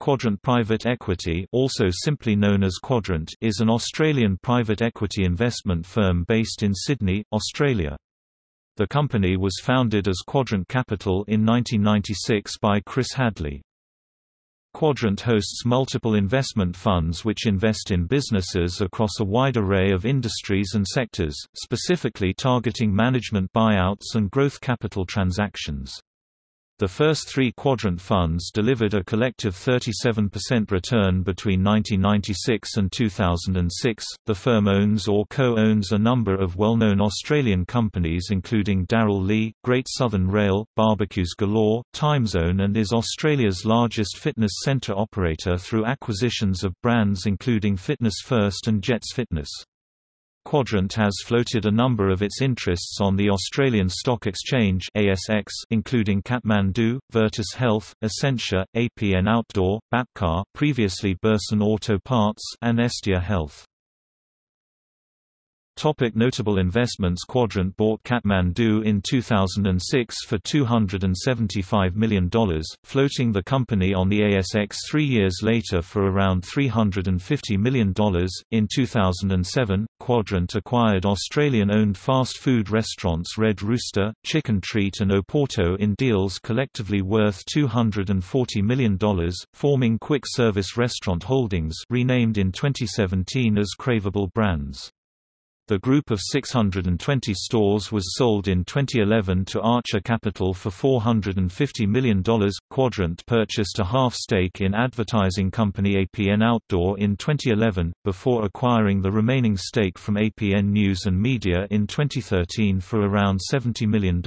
Quadrant Private Equity also simply known as Quadrant is an Australian private equity investment firm based in Sydney, Australia. The company was founded as Quadrant Capital in 1996 by Chris Hadley. Quadrant hosts multiple investment funds which invest in businesses across a wide array of industries and sectors, specifically targeting management buyouts and growth capital transactions. The first three quadrant funds delivered a collective 37% return between 1996 and 2006. The firm owns or co owns a number of well known Australian companies, including Darrell Lea, Great Southern Rail, Barbecues Galore, Timezone, and is Australia's largest fitness centre operator through acquisitions of brands including Fitness First and Jets Fitness. Quadrant has floated a number of its interests on the Australian Stock Exchange ASX, including Kathmandu, Virtus Health, Essentia, APN Outdoor, Bapcor previously Burson Auto Parts and Estia Health. Topic notable investments Quadrant bought Kathmandu in 2006 for $275 million, floating the company on the ASX three years later for around $350 million. In 2007, Quadrant acquired Australian-owned fast food restaurants Red Rooster, Chicken Treat and Oporto in deals collectively worth $240 million, forming Quick Service Restaurant Holdings renamed in 2017 as Craveable Brands. The group of 620 stores was sold in 2011 to Archer Capital for $450 million. Quadrant purchased a half stake in advertising company APN Outdoor in 2011, before acquiring the remaining stake from APN News and Media in 2013 for around $70 million.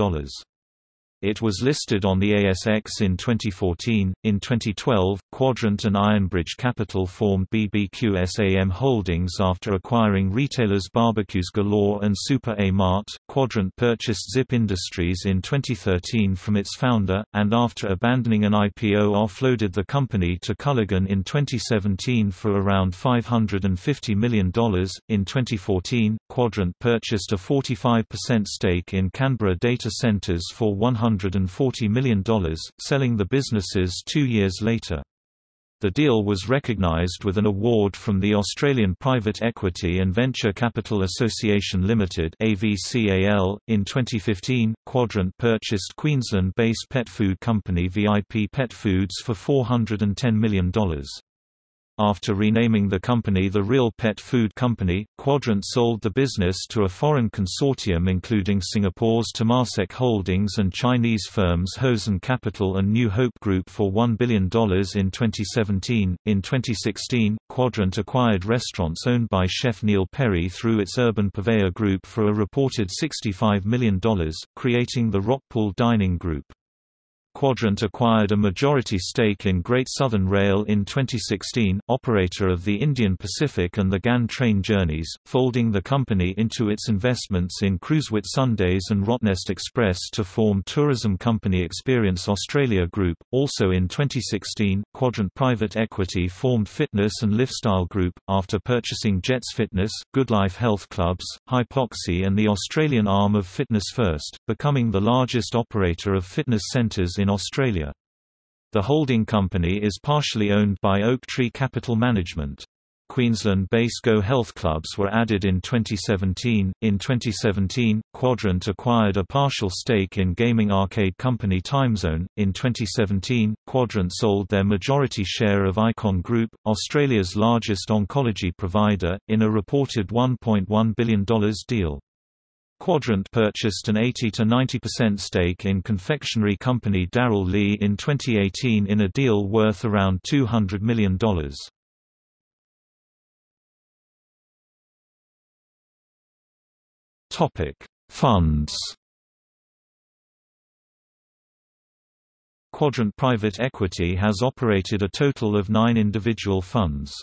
It was listed on the ASX in 2014. In 2012, Quadrant and Ironbridge Capital formed BBQSAM Holdings after acquiring retailers Barbecues Galore and Super A Mart. Quadrant purchased Zip Industries in 2013 from its founder, and after abandoning an IPO, offloaded the company to Culligan in 2017 for around $550 million. In 2014, Quadrant purchased a 45% stake in Canberra Data Centres for $140 million, selling the businesses two years later. The deal was recognised with an award from the Australian Private Equity and Venture Capital Association Limited (AVCAL). In 2015, Quadrant purchased Queensland-based pet food company VIP Pet Foods for $410 million. After renaming the company the Real Pet Food Company, Quadrant sold the business to a foreign consortium including Singapore's Temasek Holdings and Chinese firms Hosen Capital and New Hope Group for $1 billion in 2017. In 2016, Quadrant acquired restaurants owned by chef Neil Perry through its Urban Purveyor Group for a reported $65 million, creating the Rockpool Dining Group. Quadrant acquired a majority stake in Great Southern Rail in 2016, operator of the Indian Pacific and the Ghan train journeys, folding the company into its investments in Cruise Sundays and Rottnest Express to form tourism company Experience Australia Group. Also in 2016, Quadrant Private Equity formed Fitness and Lifestyle Group, after purchasing Jets Fitness, Goodlife Health Clubs, Hypoxi and the Australian arm of Fitness First, becoming the largest operator of fitness centres in Australia. The holding company is partially owned by Oaktree Capital Management. Queensland-based Go Health Clubs were added in 2017. In 2017, Quadrant acquired a partial stake in gaming arcade company Timezone. In 2017, Quadrant sold their majority share of Icon Group, Australia's largest oncology provider, in a reported $1.1 billion deal. Quadrant purchased an 80–90% stake in confectionery company Darrell Lea in 2018 in a deal worth around $200 million. Funds Quadrant Private Equity has operated a total of nine individual funds.